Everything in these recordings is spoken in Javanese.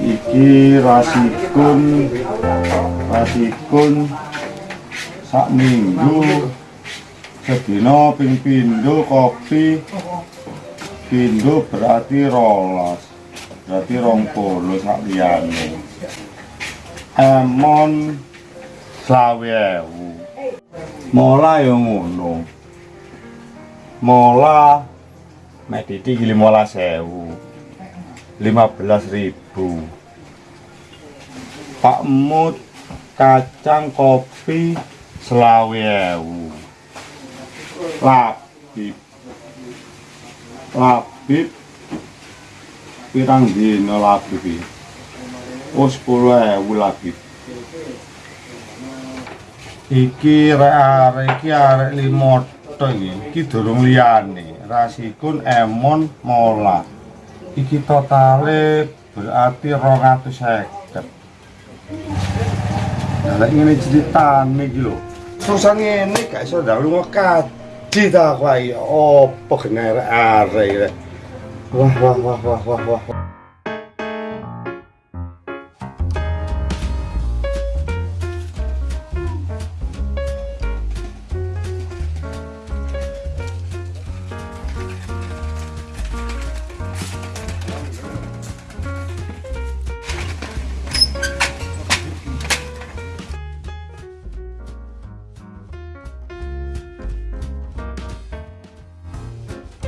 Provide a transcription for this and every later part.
iki rasikun rasikun. Sak minggu sedina ping pindho kopi pindho berarti rolas berarti rong polo sak liyane. Amon sawiewu mola ya ngono. Mola meditik lima sewu 15.000 Pak Mut kacang kopi selawewu labib. Labib pirang dino labib oh 10.000 labib. Iki rek arek iki arek limoto iki. Iki durung liyane. Rasikun emon mola iki totale berarti 250 Lah ngene ceritane iki lho. Susah ngene gak iso ndak lunga kaji ta ae opo gener arek. Wah wah wah wah wah wah.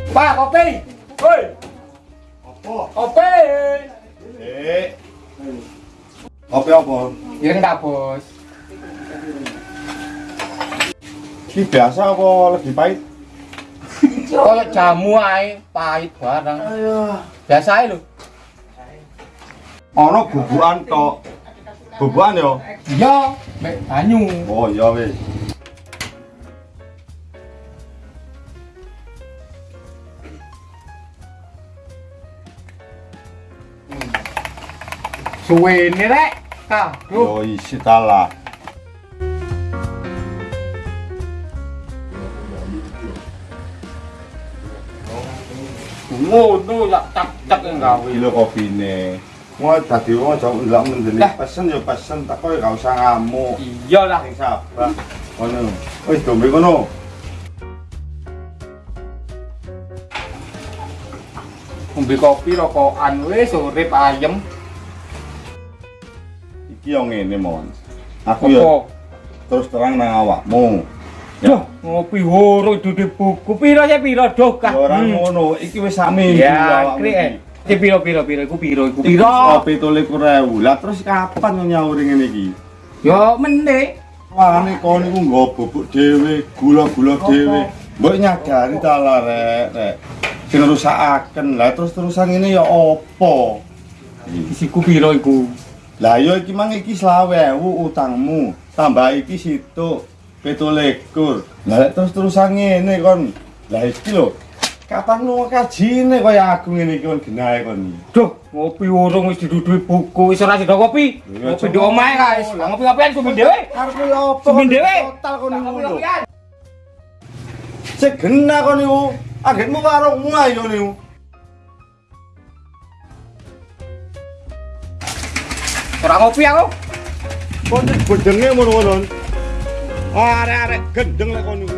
Pak, kopi. Woi, Apa? kopi. Eh. Kopi apa? Ireng tak, Bos. Iki biasa apa lebih pahit? Kayak jamu ae, pahit bareng. Ayo. Biasa ae lho. Ana bubukan tok. Bubukan yo. Iya, mek banyu. Oh iya wis. quên đấy. Đấy à, rồi xí ta là ngô nô là chặt chặt cái gạo thì lô coffee nè. Ngô ta thiếu ngô cháu lắm mình thì nè passion rồi passion coi gạo sang à mô giờ là con nữa ơi chuẩn bị con nô không bị coffee đâu có ăn với rồi rep ai giống Iki yo ngene, Mon. Aku yo terus terang nang awakmu. Duh, ngopi horo dudu buku. Piro ya piro doh kah? Ya ora Hmm. ngono, iki wis sak minggu Ya, awakmu kri iki. eh. Iki piro piro piro iku piro iku piro? kopi tole kurewu. Lah terus kapan nyauri ngene iki? Yo meneh. Wane kon niku nggo bubuk dhewe, gula-gula dhewe. Mbok nyadari ta lah rek, rek. Sing rusakaken. Lah terus-terusan ngene ya apa? Isiku piro iku? Lah ya iki mang iki 20.000 utangmu. Tambah iki situ 17. Lah terus-terusan ngene kon. Lah iki lho. Kapan lu kajine kaya aku ngene iki kon genahe kon. Duh, ngopi urung wis didudui buku, wis ora sida kopi. Ngopi di omahe guys. Ngopi-ngopian kuwi dhewe. Arep apa? Sumin dhewe. Total kon. Sik genah kon niku. Agetmu warungmu ayo niku. Ora ngopi aku. Kon gedenge ngono-ngono. Arek-arek gendeng lek kon niku.